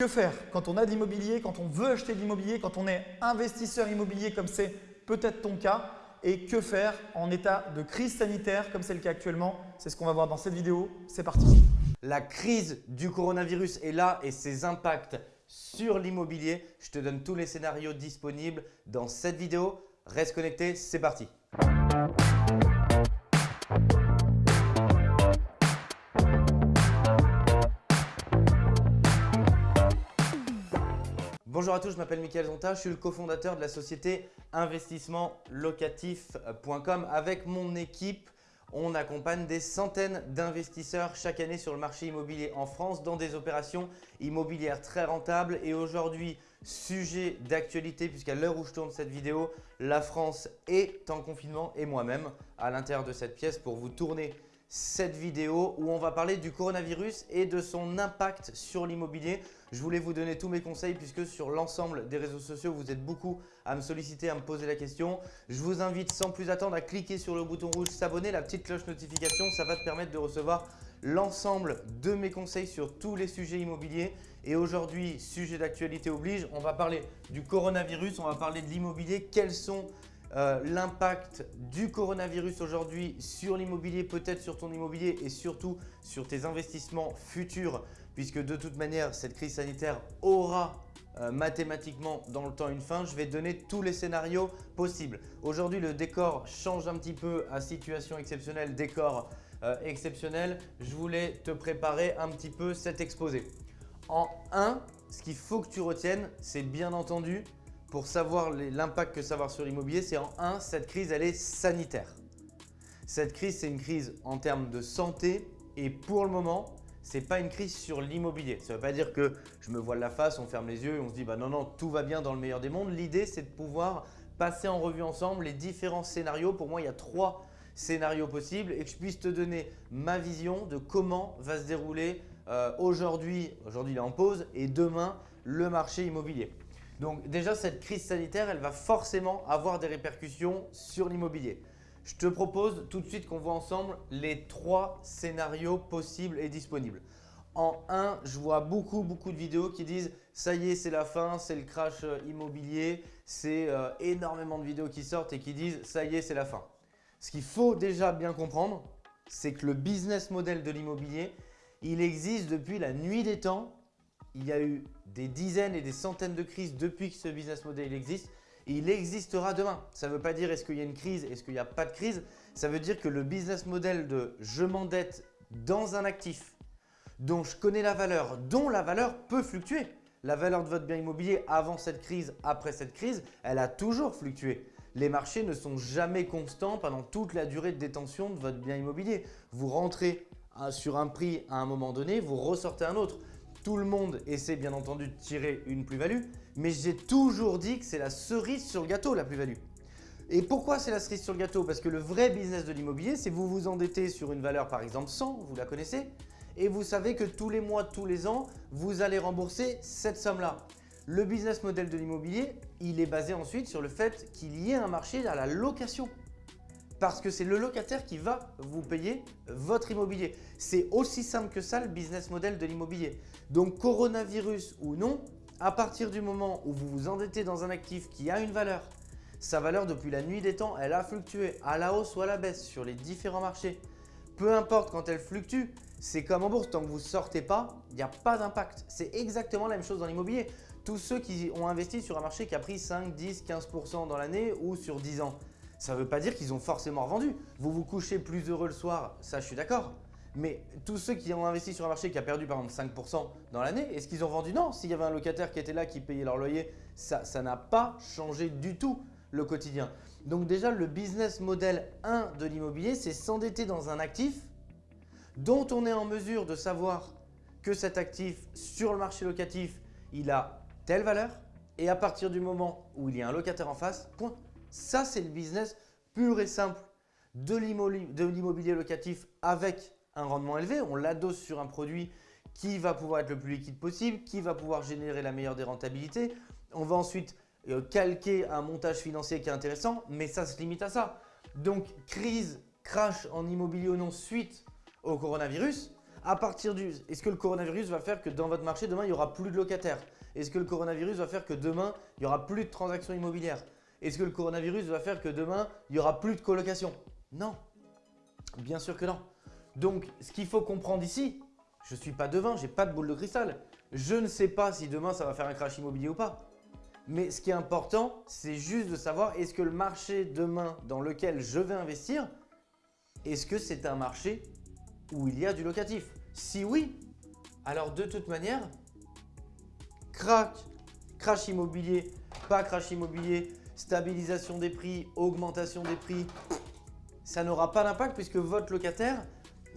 Que faire quand on a de l'immobilier, quand on veut acheter de l'immobilier, quand on est investisseur immobilier comme c'est peut-être ton cas et que faire en état de crise sanitaire comme c'est le cas actuellement? C'est ce qu'on va voir dans cette vidéo. C'est parti La crise du coronavirus est là et ses impacts sur l'immobilier. Je te donne tous les scénarios disponibles dans cette vidéo. Reste connecté, c'est parti Bonjour à tous, je m'appelle Mickaël Zonta, je suis le cofondateur de la société investissementlocatif.com. Avec mon équipe, on accompagne des centaines d'investisseurs chaque année sur le marché immobilier en France dans des opérations immobilières très rentables. Et aujourd'hui, sujet d'actualité puisqu'à l'heure où je tourne cette vidéo, la France est en confinement et moi-même à l'intérieur de cette pièce pour vous tourner cette vidéo où on va parler du coronavirus et de son impact sur l'immobilier. Je voulais vous donner tous mes conseils puisque sur l'ensemble des réseaux sociaux, vous êtes beaucoup à me solliciter, à me poser la question. Je vous invite sans plus attendre à cliquer sur le bouton rouge s'abonner, la petite cloche notification. Ça va te permettre de recevoir l'ensemble de mes conseils sur tous les sujets immobiliers. Et aujourd'hui, sujet d'actualité oblige, on va parler du coronavirus, on va parler de l'immobilier. Quels sont euh, l'impact du coronavirus aujourd'hui sur l'immobilier, peut-être sur ton immobilier et surtout sur tes investissements futurs puisque de toute manière, cette crise sanitaire aura euh, mathématiquement dans le temps une fin. Je vais donner tous les scénarios possibles. Aujourd'hui, le décor change un petit peu à situation exceptionnelle, décor euh, exceptionnel. Je voulais te préparer un petit peu cet exposé. En 1, ce qu'il faut que tu retiennes, c'est bien entendu pour savoir l'impact que ça va avoir sur l'immobilier, c'est en 1, cette crise, elle est sanitaire. Cette crise, c'est une crise en termes de santé et pour le moment, ce n'est pas une crise sur l'immobilier. Ça ne veut pas dire que je me voile la face, on ferme les yeux et on se dit bah non, non, tout va bien dans le meilleur des mondes. L'idée, c'est de pouvoir passer en revue ensemble les différents scénarios. Pour moi, il y a trois scénarios possibles et que je puisse te donner ma vision de comment va se dérouler euh, aujourd'hui, aujourd'hui il est en pause et demain le marché immobilier. Donc déjà, cette crise sanitaire, elle va forcément avoir des répercussions sur l'immobilier. Je te propose tout de suite qu'on voit ensemble les trois scénarios possibles et disponibles. En un, je vois beaucoup, beaucoup de vidéos qui disent « ça y est, c'est la fin, c'est le crash euh, immobilier ». C'est euh, énormément de vidéos qui sortent et qui disent « ça y est, c'est la fin ». Ce qu'il faut déjà bien comprendre, c'est que le business model de l'immobilier, il existe depuis la nuit des temps il y a eu des dizaines et des centaines de crises depuis que ce business model existe. Il existera demain. Ça ne veut pas dire est-ce qu'il y a une crise, est-ce qu'il n'y a pas de crise. Ça veut dire que le business model de je m'endette dans un actif dont je connais la valeur, dont la valeur peut fluctuer. La valeur de votre bien immobilier avant cette crise, après cette crise, elle a toujours fluctué. Les marchés ne sont jamais constants pendant toute la durée de détention de votre bien immobilier. Vous rentrez euh, sur un prix à un moment donné, vous ressortez un autre. Tout le monde essaie bien entendu de tirer une plus-value, mais j'ai toujours dit que c'est la cerise sur le gâteau la plus-value. Et pourquoi c'est la cerise sur le gâteau? Parce que le vrai business de l'immobilier, c'est vous vous endettez sur une valeur par exemple 100, vous la connaissez, et vous savez que tous les mois, tous les ans, vous allez rembourser cette somme-là. Le business model de l'immobilier, il est basé ensuite sur le fait qu'il y ait un marché à la location parce que c'est le locataire qui va vous payer votre immobilier. C'est aussi simple que ça le business model de l'immobilier. Donc coronavirus ou non, à partir du moment où vous vous endettez dans un actif qui a une valeur, sa valeur depuis la nuit des temps, elle a fluctué à la hausse ou à la baisse sur les différents marchés. Peu importe quand elle fluctue, c'est comme en bourse, tant que vous ne sortez pas, il n'y a pas d'impact. C'est exactement la même chose dans l'immobilier. Tous ceux qui ont investi sur un marché qui a pris 5, 10, 15% dans l'année ou sur 10 ans, ça ne veut pas dire qu'ils ont forcément revendu. Vous vous couchez plus heureux le soir, ça je suis d'accord. Mais tous ceux qui ont investi sur un marché qui a perdu par exemple 5% dans l'année, est-ce qu'ils ont vendu Non, s'il y avait un locataire qui était là, qui payait leur loyer, ça n'a pas changé du tout le quotidien. Donc déjà, le business model 1 de l'immobilier, c'est s'endetter dans un actif dont on est en mesure de savoir que cet actif sur le marché locatif, il a telle valeur et à partir du moment où il y a un locataire en face, point. Ça, c'est le business pur et simple de l'immobilier locatif avec un rendement élevé. On l'adosse sur un produit qui va pouvoir être le plus liquide possible, qui va pouvoir générer la meilleure des rentabilités. On va ensuite euh, calquer un montage financier qui est intéressant, mais ça se limite à ça. Donc, crise, crash en immobilier ou non suite au coronavirus, À partir du, est-ce que le coronavirus va faire que dans votre marché demain il y aura plus de locataires? Est-ce que le coronavirus va faire que demain il y aura plus de transactions immobilières? Est-ce que le coronavirus va faire que demain il y aura plus de colocation? Non, bien sûr que non. Donc ce qu'il faut comprendre ici, je ne suis pas devin, je n'ai pas de boule de cristal. Je ne sais pas si demain ça va faire un crash immobilier ou pas. Mais ce qui est important, c'est juste de savoir est-ce que le marché demain dans lequel je vais investir, est-ce que c'est un marché où il y a du locatif? Si oui, alors de toute manière, crack, crash immobilier, pas crash immobilier, stabilisation des prix, augmentation des prix, ça n'aura pas d'impact puisque votre locataire,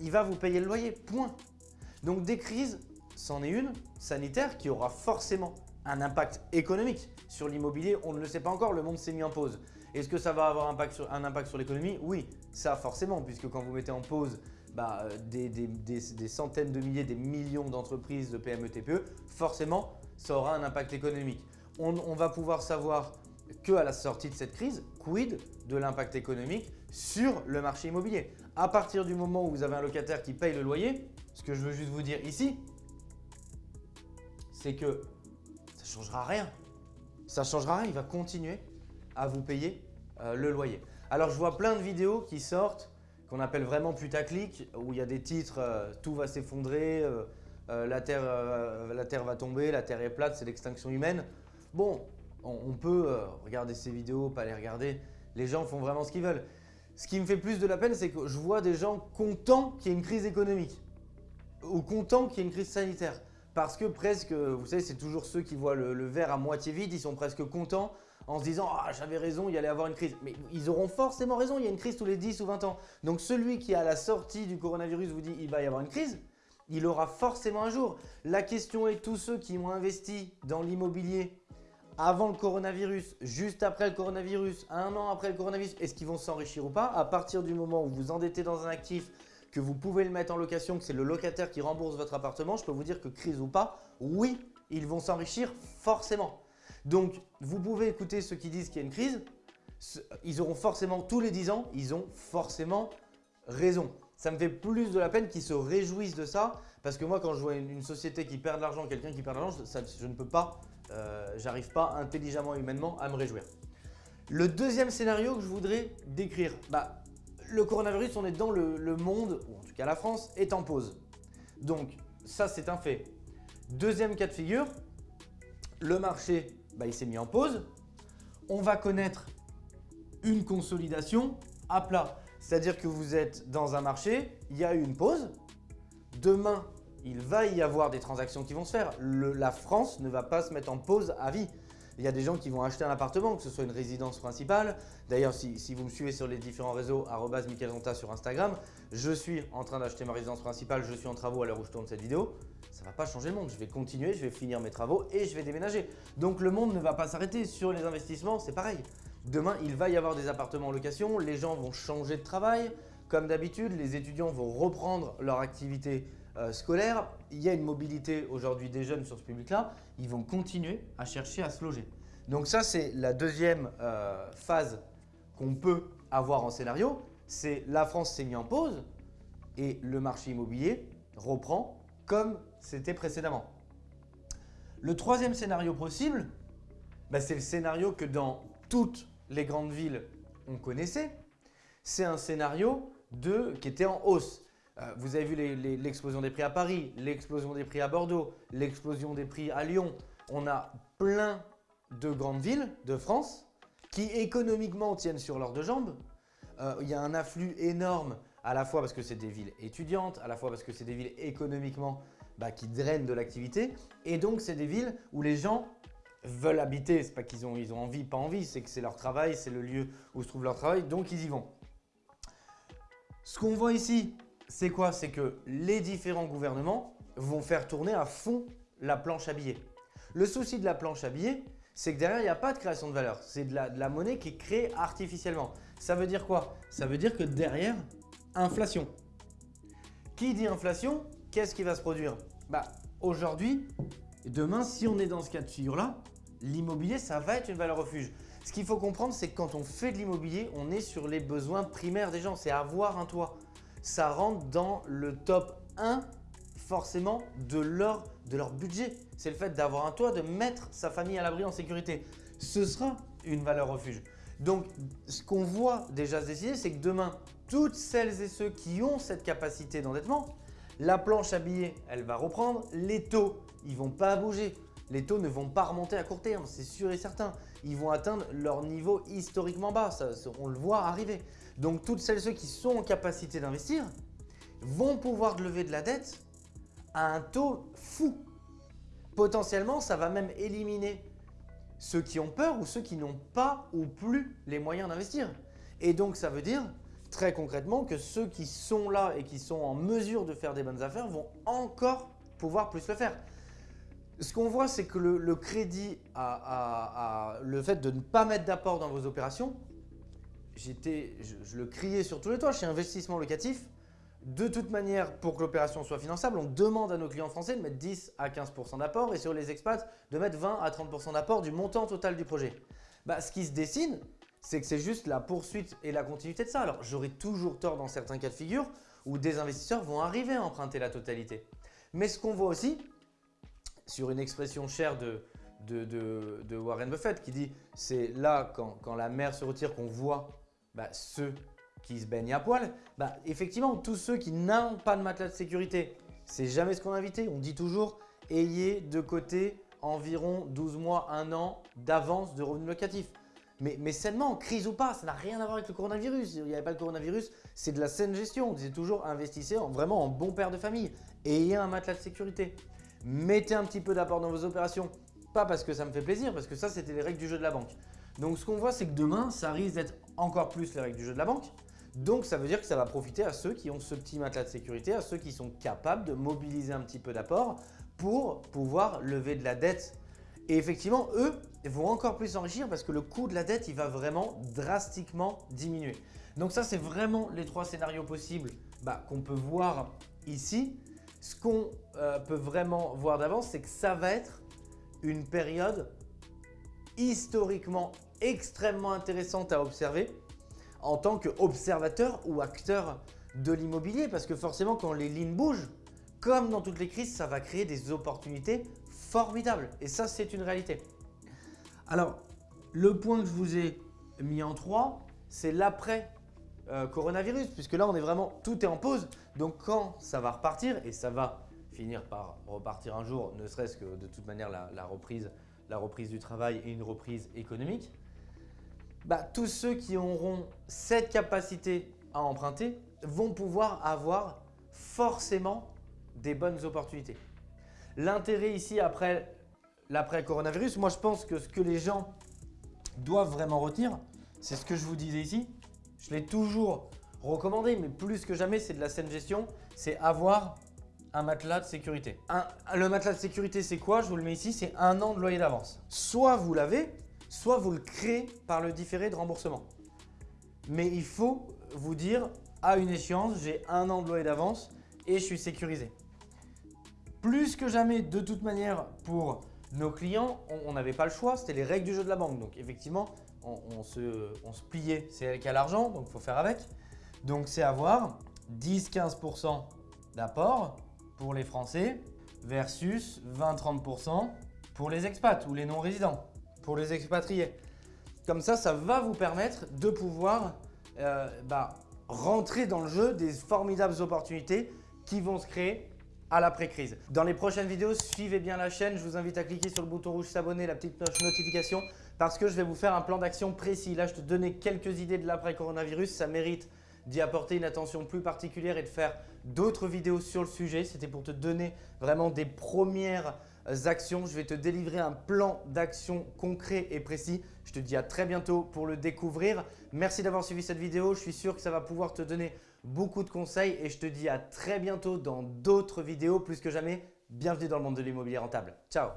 il va vous payer le loyer, point. Donc des crises, c'en est une, sanitaire, qui aura forcément un impact économique. Sur l'immobilier, on ne le sait pas encore, le monde s'est mis en pause. Est-ce que ça va avoir un impact sur l'économie? Oui, ça forcément, puisque quand vous mettez en pause bah, euh, des, centaines de milliers, des millions d'entreprises de PME, TPE, forcément, ça aura un impact économique. On, on va pouvoir savoir que à la sortie de cette crise, quid de l'impact économique sur le marché immobilier? À partir du moment où vous avez un locataire qui paye le loyer, ce que je veux juste vous dire ici, c'est que ça ne changera rien. Ça ne changera rien, il va continuer à vous payer euh, le loyer. Alors je vois plein de vidéos qui sortent, qu'on appelle vraiment putaclic, où il y a des titres euh, tout va s'effondrer, euh, la, la Terre va tomber, la Terre est plate, c'est l'extinction humaine ». Bon, on, peut regarder ces vidéos, pas les regarder. Les gens font vraiment ce qu'ils veulent. Ce qui me fait plus de la peine, c'est que je vois des gens contents qu'il y ait une crise économique ou contents qu'il y ait une crise sanitaire. Parce que presque, vous savez, c'est toujours ceux qui voient le, verre à moitié vide, ils sont presque contents en se disant « Ah, j'avais raison, il y avoir une crise ». Mais ils auront forcément raison, il y a une crise tous les 10 ou 20 ans. Donc celui qui à la sortie du coronavirus vous dit « il va y avoir une crise », il aura forcément un jour. La question est tous ceux qui ont investi dans l'immobilier avant le coronavirus, juste après le coronavirus, un an après le coronavirus, est-ce qu'ils vont s'enrichir ou pas? À partir du moment où vous endettez dans un actif, que vous pouvez le mettre en location, que c'est le locataire qui rembourse votre appartement, je peux vous dire que crise ou pas, oui, ils vont s'enrichir forcément. Donc, vous pouvez écouter ceux qui disent qu'il y a une crise, ils auront forcément, tous les 10 ans, ils ont forcément raison. Ça me fait plus de la peine qu'ils se réjouissent de ça, parce que moi, quand je vois une, société qui perd de l'argent, quelqu'un qui perd de l'argent, je ne peux pas euh, j'arrive pas intelligemment, humainement à me réjouir. Le deuxième scénario que je voudrais décrire, bah, le coronavirus, on est dans le, monde, ou en tout cas la France, est en pause. Donc ça c'est un fait. Deuxième cas de figure, le marché bah, il s'est mis en pause. On va connaître une consolidation à plat. C'est-à-dire que vous êtes dans un marché, il y a eu une pause. Demain, il va y avoir des transactions qui vont se faire. la France ne va pas se mettre en pause à vie. Il y a des gens qui vont acheter un appartement, que ce soit une résidence principale. D'ailleurs, si, vous me suivez sur les différents réseaux, Ronta sur Instagram, je suis en train d'acheter ma résidence principale, je suis en travaux à l'heure où je tourne cette vidéo. Ça ne va pas changer le monde. Je vais continuer, je vais finir mes travaux et je vais déménager. Donc le monde ne va pas s'arrêter. Sur les investissements, c'est pareil. Demain, il va y avoir des appartements en location, les gens vont changer de travail. Comme d'habitude, les étudiants vont reprendre leur activité euh, scolaire, il y a une mobilité aujourd'hui des jeunes sur ce public-là, ils vont continuer à chercher à se loger. Donc ça, c'est la deuxième euh, phase qu'on peut avoir en scénario, c'est la France s'est mise en pause et le marché immobilier reprend comme c'était précédemment. Le troisième scénario possible, bah, c'est le scénario que dans toutes les grandes villes on connaissait. C'est un scénario de, qui était en hausse. Euh, vous avez vu l'explosion des prix à Paris, l'explosion des prix à Bordeaux, l'explosion des prix à Lyon. On a plein de grandes villes de France qui économiquement tiennent sur leurs deux jambes. Euh, il y a un afflux énorme à la fois parce que c'est des villes étudiantes, à la fois parce que c'est des villes économiquement bah, qui drainent de l'activité. Et donc, c'est des villes où les gens veulent habiter. C'est pas qu'ils ont, ils ont envie, pas envie, c'est que c'est leur travail, c'est le lieu où se trouve leur travail, donc ils y vont. Ce qu'on voit ici, c'est quoi? C'est que les différents gouvernements vont faire tourner à fond la planche à billets. Le souci de la planche à billets, c'est que derrière, il n'y a pas de création de valeur. C'est de la, monnaie qui est créée artificiellement. Ça veut dire quoi? Ça veut dire que derrière, inflation. Qui dit inflation Qu'est-ce qui va se produire? Bah, Aujourd'hui, demain, si on est dans ce cas de figure-là, l'immobilier, ça va être une valeur refuge. Ce qu'il faut comprendre, c'est que quand on fait de l'immobilier, on est sur les besoins primaires des gens. C'est avoir un toit ça rentre dans le top 1 forcément de leur, de leur budget. C'est le fait d'avoir un toit, de mettre sa famille à l'abri en sécurité. Ce sera une valeur refuge. Donc, ce qu'on voit déjà se décider, c'est que demain, toutes celles et ceux qui ont cette capacité d'endettement, la planche à billets, elle va reprendre. Les taux, ils ne vont pas bouger. Les taux ne vont pas remonter à court terme, c'est sûr et certain. Ils vont atteindre leur niveau historiquement bas, on le voit arriver. Donc toutes celles et ceux qui sont en capacité d'investir vont pouvoir lever de la dette à un taux fou. Potentiellement, ça va même éliminer ceux qui ont peur ou ceux qui n'ont pas ou plus les moyens d'investir. Et donc ça veut dire très concrètement que ceux qui sont là et qui sont en mesure de faire des bonnes affaires vont encore pouvoir plus le faire. Ce qu'on voit, c'est que le, crédit, à, le fait de ne pas mettre d'apport dans vos opérations, j'étais, je, le criais sur tous les toits chez Investissement Locatif. De toute manière, pour que l'opération soit finançable, on demande à nos clients français de mettre 10 à 15% d'apport et sur les expats, de mettre 20 à 30% d'apport du montant total du projet. Bah, ce qui se dessine, c'est que c'est juste la poursuite et la continuité de ça. Alors, j'aurais toujours tort dans certains cas de figure où des investisseurs vont arriver à emprunter la totalité. Mais ce qu'on voit aussi, sur une expression chère de, de, Warren Buffett qui dit c'est là quand, la mer se retire qu'on voit bah, ceux qui se baignent à poil. Bah, effectivement, tous ceux qui n'ont pas de matelas de sécurité, c'est jamais ce qu'on a. On dit toujours ayez de côté environ 12 mois, 1 an d'avance de revenus locatifs. Mais, mais sainement, crise ou pas, ça n'a rien à voir avec le coronavirus. Il n'y avait pas le coronavirus, c'est de la saine gestion. On disait toujours investissez en, vraiment en bon père de famille. Ayez un matelas de sécurité. Mettez un petit peu d'apport dans vos opérations. Pas parce que ça me fait plaisir, parce que ça, c'était les règles du jeu de la banque. Donc, ce qu'on voit, c'est que demain, ça risque d'être encore plus les règles du jeu de la banque. Donc, ça veut dire que ça va profiter à ceux qui ont ce petit matelas de sécurité, à ceux qui sont capables de mobiliser un petit peu d'apport pour pouvoir lever de la dette. Et effectivement, eux vont encore plus s'enrichir parce que le coût de la dette, il va vraiment drastiquement diminuer. Donc ça, c'est vraiment les trois scénarios possibles bah, qu'on peut voir ici. Ce qu'on euh, peut vraiment voir d'avance, c'est que ça va être une période historiquement extrêmement intéressante à observer en tant qu'observateur ou acteur de l'immobilier parce que forcément quand les lignes bougent, comme dans toutes les crises, ça va créer des opportunités formidables et ça c'est une réalité. Alors le point que je vous ai mis en trois, c'est l'après euh, coronavirus, puisque là on est vraiment, tout est en pause. Donc quand ça va repartir, et ça va finir par repartir un jour, ne serait-ce que de toute manière la, reprise, la reprise du travail et une reprise économique, bah, tous ceux qui auront cette capacité à emprunter vont pouvoir avoir forcément des bonnes opportunités. L'intérêt ici après l'après-coronavirus, moi je pense que ce que les gens doivent vraiment retenir, c'est ce que je vous disais ici, je l'ai toujours recommandé, mais plus que jamais, c'est de la saine gestion, c'est avoir un matelas de sécurité. le matelas de sécurité, c'est quoi? Je vous le mets ici, c'est un an de loyer d'avance. Soit vous l'avez, soit vous le créez par le différé de remboursement. Mais il faut vous dire, à une échéance, j'ai un an de loyer d'avance et je suis sécurisé. Plus que jamais, de toute manière, pour nos clients, on n'avait pas le choix, c'était les règles du jeu de la banque. Donc effectivement, on, se, pliait, c'est elle qui a l'argent, donc il faut faire avec. Donc c'est avoir 10-15% d'apport pour les Français versus 20-30% pour les expats ou les non-résidents, pour les expatriés. Comme ça, ça va vous permettre de pouvoir euh, bah, rentrer dans le jeu des formidables opportunités qui vont se créer à l'après-crise. Dans les prochaines vidéos, suivez bien la chaîne. Je vous invite à cliquer sur le bouton rouge s'abonner, la petite notification parce que je vais vous faire un plan d'action précis. Là, je te donnais quelques idées de l'après-coronavirus. Ça mérite d'y apporter une attention plus particulière et de faire d'autres vidéos sur le sujet. C'était pour te donner vraiment des premières euh, actions. Je vais te délivrer un plan d'action concret et précis. Je te dis à très bientôt pour le découvrir. Merci d'avoir suivi cette vidéo. Je suis sûr que ça va pouvoir te donner beaucoup de conseils et je te dis à très bientôt dans d'autres vidéos. Plus que jamais, bienvenue dans le monde de l'immobilier rentable. Ciao